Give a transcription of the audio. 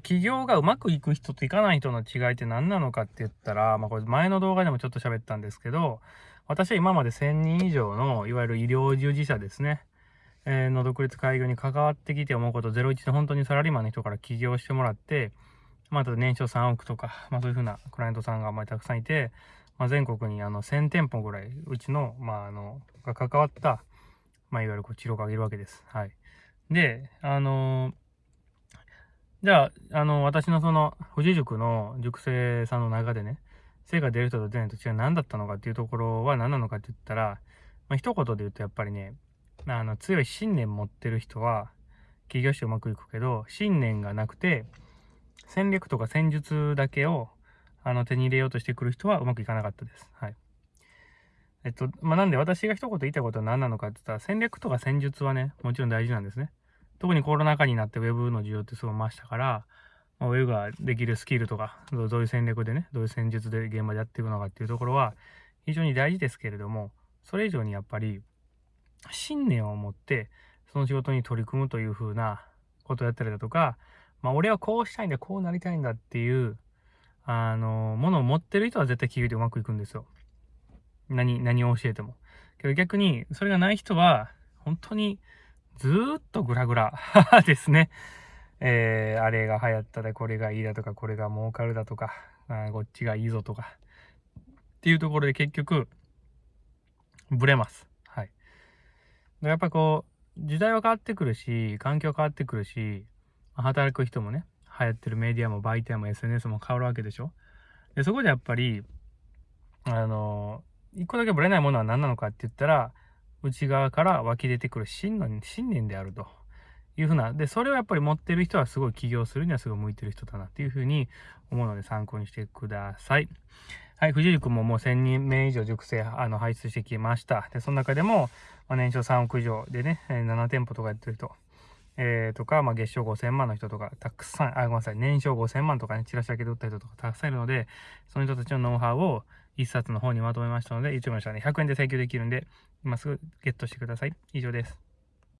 起業がうまくいく人といかない人の違いって何なのかって言ったら、まあこれ前の動画でもちょっと喋ったんですけど、私は今まで1000人以上のいわゆる医療従事者ですね、えー、の独立開業に関わってきて思うこと01で本当にサラリーマンの人から起業してもらって、まあ、あ年商3億とか、まあそういうふうなクライアントさんがまりたくさんいて、まあ、全国にあの1000店舗ぐらいうちの、まああの、が関わった、まあいわゆるこう治療家がいるわけです。はい。で、あのーじゃあ、あの、私のその、富士塾の塾生さんの中でね、成果出る人と出ないと違う何だったのかっていうところは何なのかって言ったら、まあ、一言で言うとやっぱりね、あの、強い信念持ってる人は、起業してうまくいくけど、信念がなくて、戦略とか戦術だけを、あの、手に入れようとしてくる人はうまくいかなかったです。はい。えっと、まあ、なんで私が一言言いたいことは何なのかって言ったら、戦略とか戦術はね、もちろん大事なんですね。特にコロナ禍になって Web の需要ってすごい増したから、まあ、Web ができるスキルとか、どういう戦略でね、どういう戦術で現場でやっていくのかっていうところは非常に大事ですけれども、それ以上にやっぱり信念を持ってその仕事に取り組むというふうなことやったりだとか、まあ俺はこうしたいんだ、こうなりたいんだっていう、あの、ものを持ってる人は絶対企業でうまくいくんですよ。何、何を教えても。けど逆に、それがない人は、本当にずーっとグラグラ ですね。えー、あれが流行ったで、これがいいだとか、これが儲かるだとか、あこっちがいいぞとか。っていうところで結局、ブレます。はい。やっぱこう、時代は変わってくるし、環境変わってくるし、働く人もね、流行ってるメディアも媒体も SNS も変わるわけでしょ。で、そこでやっぱり、あの、一個だけブレないものは何なのかって言ったら、内側から湧き出てくる真の信念であるというふうな、で、それをやっぱり持ってる人はすごい起業するにはすごい向いてる人だなっていうふうに思うので参考にしてください。はい、藤井君ももう1000人名以上熟成、あの、排出してきました。で、その中でも、まあ、年商3億以上でね、7店舗とかやってる人、えー、とか、まあ、月賞5000万の人とか、たくさん、あ、ごめんなさい、年商5000万とかね、チラシだけで売った人とかたくさんいるので、その人たちのノウハウを一冊の方にまとめましたので、YouTube の人は100円で請求できるんで、今すぐゲットしてください。以上です。